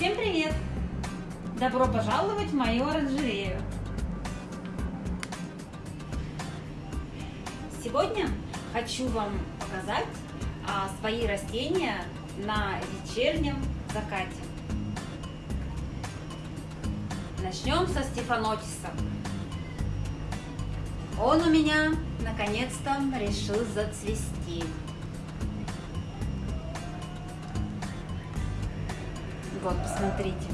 Всем привет! Добро пожаловать в мою оранжерею! Сегодня хочу вам показать а, свои растения на вечернем закате. Начнем со стефанотиса. Он у меня наконец-то решил зацвести. Вот, посмотрите.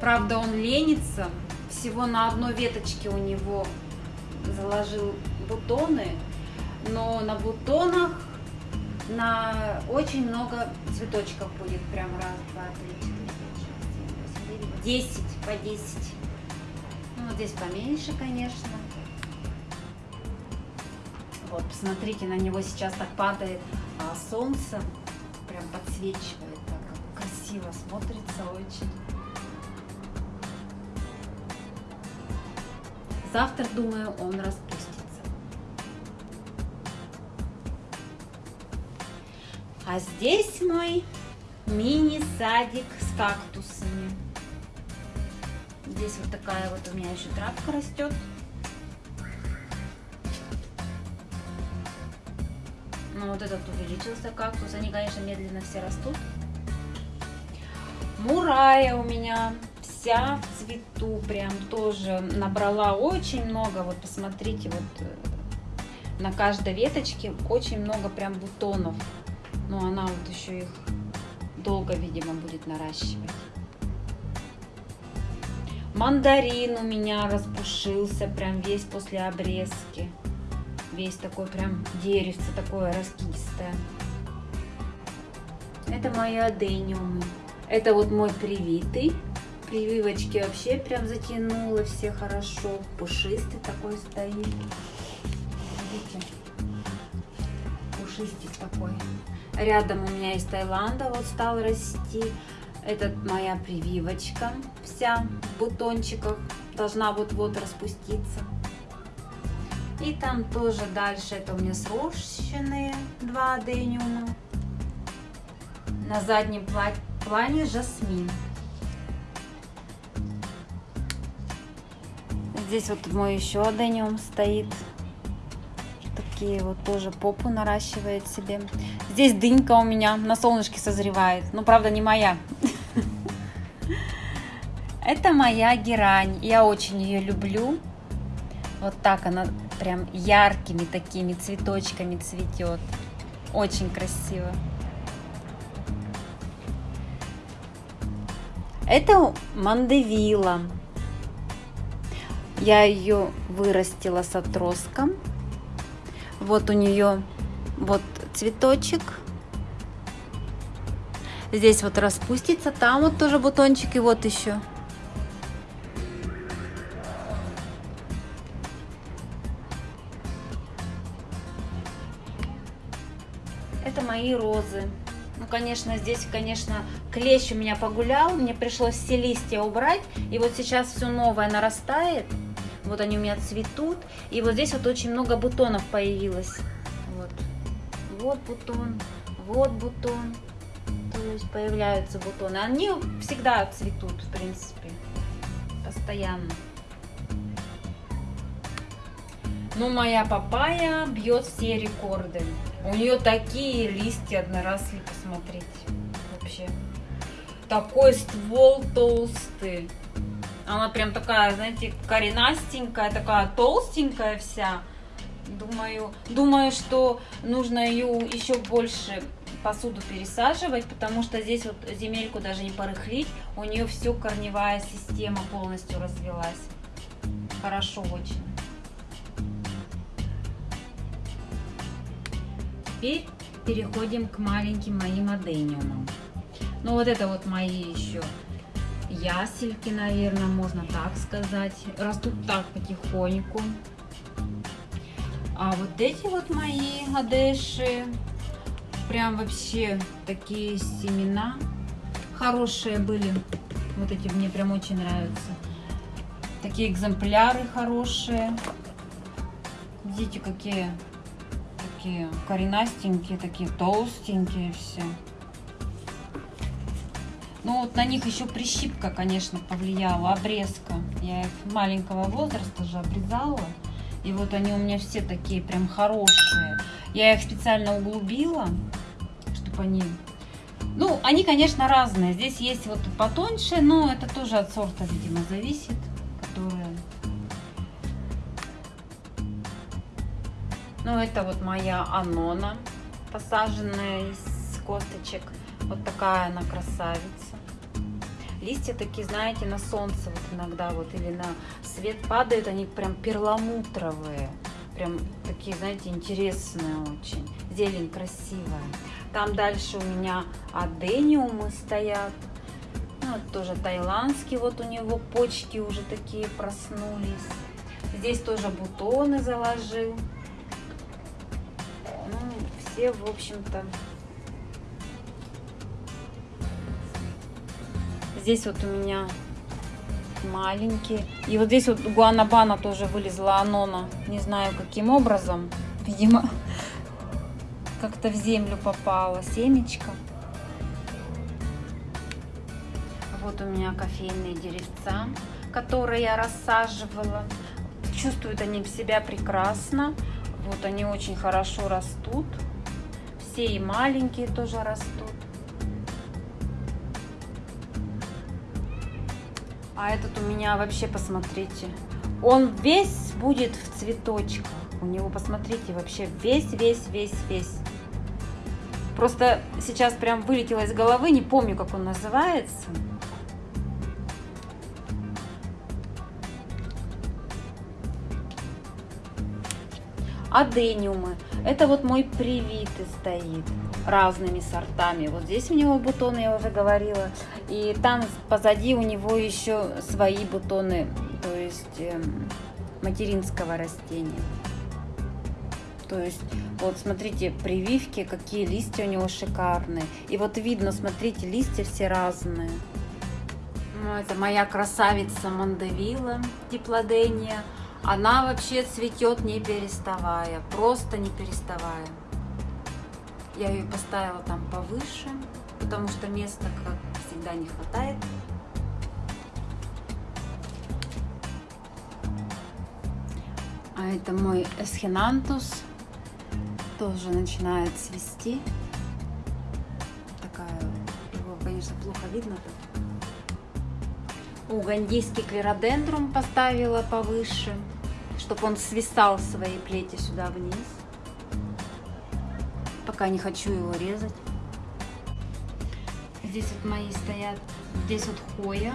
Правда, он ленится. Всего на одной веточке у него заложил бутоны. Но на бутонах на очень много цветочков будет. Прям раз, два, три, четыре, пять, шесть, семь, восемь, девять, десять по десять. Ну, вот здесь поменьше, конечно. Вот, посмотрите, на него сейчас так падает а, солнце. Прям подсвечивает красиво смотрится очень. Завтра, думаю, он распустится. А здесь мой мини-садик с кактусами. Здесь вот такая вот у меня еще травка растет. Ну вот этот увеличился кактус. Они, конечно, медленно все растут. Мурая у меня вся в цвету, прям тоже набрала очень много. Вот посмотрите, вот э, на каждой веточке очень много прям бутонов. Но она вот еще их долго, видимо, будет наращивать. Мандарин у меня распушился прям весь после обрезки. Весь такой прям деревце такое раскистое. Это мои адениумы. Это вот мой привитый. Прививочки вообще прям затянуло все хорошо. Пушистый такой стоит. Видите? Пушистик такой. Рядом у меня из Таиланда вот стал расти. Это моя прививочка вся в бутончиках. Должна вот-вот распуститься. И там тоже дальше это у меня срощенные два адениума. На заднем плане жасмин. Здесь вот мой еще адениум стоит. Такие вот тоже попу наращивает себе. Здесь дынька у меня на солнышке созревает. Ну, правда, не моя. Это моя герань. Я очень ее люблю. Вот так она прям яркими такими цветочками цветет. Очень красиво. Это мандевила. Я ее вырастила с отростком. Вот у нее вот цветочек. Здесь вот распустится, там вот тоже бутончик и вот еще. Это мои розы. Ну, конечно, здесь, конечно, клещ у меня погулял, мне пришлось все листья убрать, и вот сейчас все новое нарастает, вот они у меня цветут, и вот здесь вот очень много бутонов появилось, вот, вот бутон, вот бутон, то есть появляются бутоны, они всегда цветут, в принципе, постоянно. Ну, моя папайя бьет все рекорды. У нее такие листья одноросли, посмотрите. Вообще. Такой ствол толстый. Она прям такая, знаете, коренастенькая, такая толстенькая вся. Думаю, думаю, что нужно ее еще больше посуду пересаживать, потому что здесь вот земельку даже не порыхлить. У нее все корневая система полностью развелась. Хорошо очень. Теперь переходим к маленьким моим адениумам. Ну вот это вот мои еще ясельки, наверное, можно так сказать. Растут так потихоньку. А вот эти вот мои адеши, прям вообще такие семена хорошие были. Вот эти мне прям очень нравятся. Такие экземпляры хорошие. Видите, какие такие коренастенькие, такие толстенькие все. Ну вот на них еще прищипка, конечно, повлияла, обрезка. Я их маленького возраста же обрезала. И вот они у меня все такие прям хорошие. Я их специально углубила, чтобы они... Ну, они, конечно, разные. Здесь есть вот потоньше, но это тоже от сорта, видимо, зависит. Ну, это вот моя анона, посаженная из косточек. Вот такая она красавица. Листья такие, знаете, на солнце вот иногда вот или на свет падают, они прям перламутровые. Прям такие, знаете, интересные очень. Зелень красивая. Там дальше у меня адениумы стоят. Ну, вот тоже тайландский, вот у него почки уже такие проснулись. Здесь тоже бутоны заложил. Все, в общем-то, Здесь вот у меня маленькие. И вот здесь вот гуанабана тоже вылезла анона. Не знаю каким образом. Видимо, как-то в землю попала семечко. Вот у меня кофейные деревца, которые я рассаживала. Чувствуют они себя прекрасно. Вот они очень хорошо растут. Все и маленькие тоже растут. А этот у меня вообще, посмотрите, он весь будет в цветочках. У него, посмотрите, вообще весь, весь, весь, весь. Просто сейчас прям вылетело из головы, не помню, как он называется. Адениумы. Это вот мой привитый стоит разными сортами. Вот здесь у него бутоны, я уже говорила. И там позади у него еще свои бутоны, то есть э, материнского растения. То есть, вот смотрите, прививки, какие листья у него шикарные. И вот видно, смотрите, листья все разные. Ну, это моя красавица Мандавила, диплодения. Она вообще цветет не переставая, просто не переставая. Я ее поставила там повыше, потому что места, как всегда, не хватает. А это мой эсхинантус. Тоже начинает цвести. Такая, его, конечно, плохо видно. Угандийский клеродендрум поставила повыше, чтобы он свисал свои плети сюда вниз пока не хочу его резать. Здесь вот мои стоят, здесь вот хоя,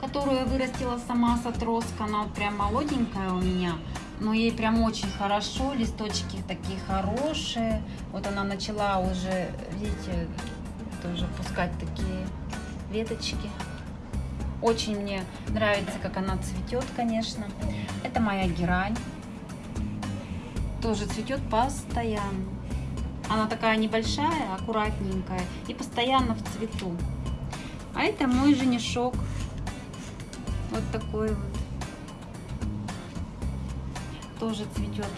которую я вырастила сама с отростка. Она вот прям молоденькая у меня, но ей прям очень хорошо, листочки такие хорошие. Вот она начала уже, видите, тоже пускать такие веточки. Очень мне нравится, как она цветет, конечно. Это моя герань. Тоже цветет постоянно. Она такая небольшая, аккуратненькая и постоянно в цвету. А это мой женишок. Вот такой вот. Тоже цветет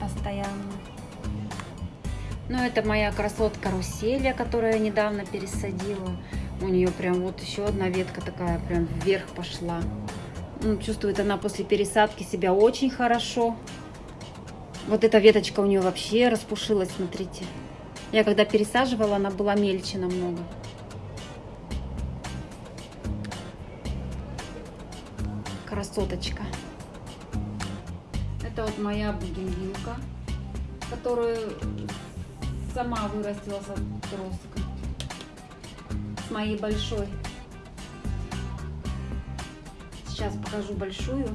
постоянно. Ну, это моя красотка Руселия, которую я недавно пересадила. У нее прям вот еще одна ветка такая прям вверх пошла. Ну, чувствует она после пересадки себя очень хорошо. Вот эта веточка у нее вообще распушилась, смотрите. Я когда пересаживала, она была мельче намного. Красоточка. Это вот моя бугенвилка, которую сама вырастила с отростка. Моей большой. Сейчас покажу большую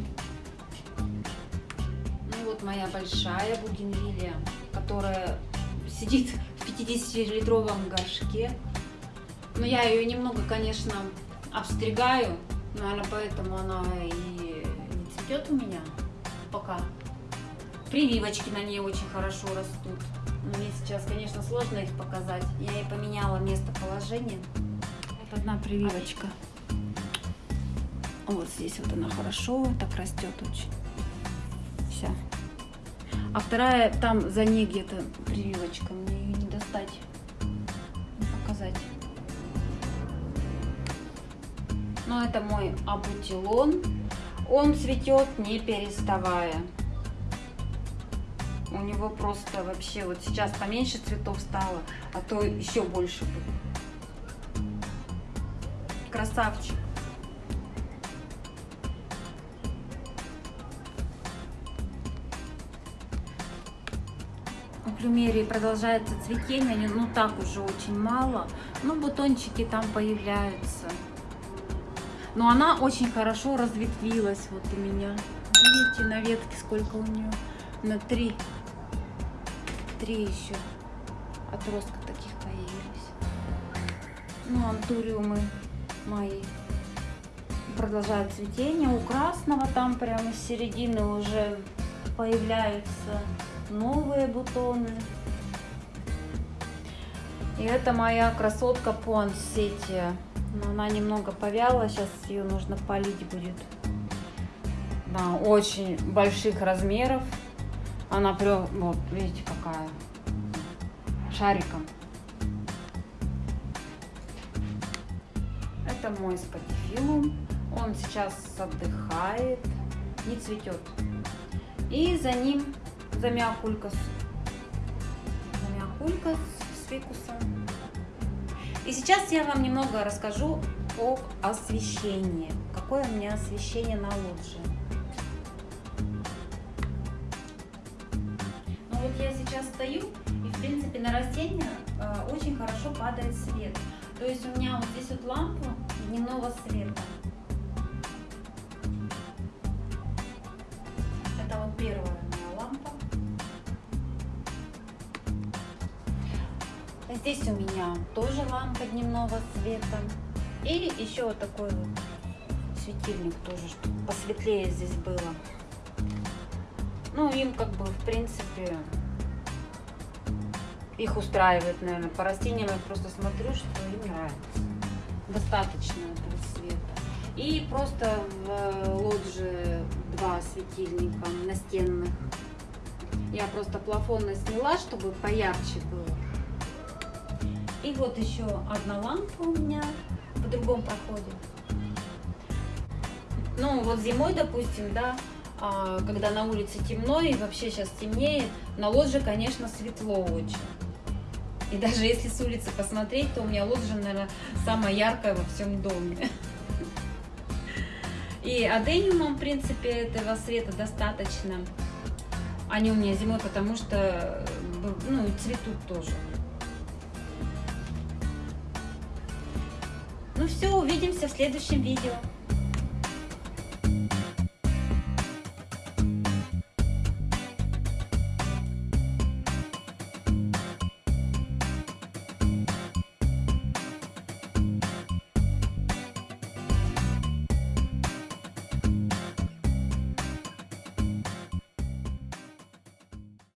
вот моя большая бугенвилия, которая сидит в 50-литровом горшке. Но я ее немного, конечно, обстригаю. Наверное, поэтому она и не цветет у меня пока. Прививочки на ней очень хорошо растут. Мне сейчас, конечно, сложно их показать. Я ей поменяла местоположение. Вот одна прививочка. Вот здесь вот она хорошо так растет очень. Вся. А вторая там за ней где-то прививочка. Мне ее не достать, показать. Но это мой абутилон. Он цветет не переставая. У него просто вообще вот сейчас поменьше цветов стало, а то еще больше будет. Красавчик. У плюмерии продолжается цветение, ну так уже очень мало, но бутончики там появляются. Но она очень хорошо разветвилась вот у меня. Видите, на ветке сколько у нее? На три три еще отростка таких появились. Ну, антуриумы мои продолжают цветение. У красного там прямо с середины уже появляются новые бутоны. И это моя красотка Пуансетия. Но она немного повяла, сейчас ее нужно полить будет. Да, очень больших размеров. Она прям, вот, видите, какая. Шариком. Это мой спатифилум. Он сейчас отдыхает, не цветет. И за ним замиокулькас. Замиокулькас с фикусом. И сейчас я вам немного расскажу об освещении. Какое у меня освещение на лоджии. я сейчас стою, и в принципе на растения э, очень хорошо падает свет. То есть у меня вот здесь вот лампа дневного света. Это вот первая моя лампа. Здесь у меня тоже лампа дневного света. И еще вот такой вот светильник тоже, чтобы посветлее здесь было. Ну, им как бы, в принципе, их устраивает, наверное. По растениям я просто смотрю, что им нравится. Достаточно этого света. И просто в э, лоджии два светильника настенных. Я просто плафонно сняла, чтобы поярче было. И вот еще одна лампа у меня в другом проходе. Ну, вот зимой, допустим, да, а, когда на улице темно и вообще сейчас темнеет, на лоджии, конечно, светло очень. И даже если с улицы посмотреть, то у меня лоджия, наверное, самая яркая во всем доме. И адениумом, в принципе, этого света достаточно. Они у меня зимой, потому что ну, цветут тоже. Ну все, увидимся в следующем видео.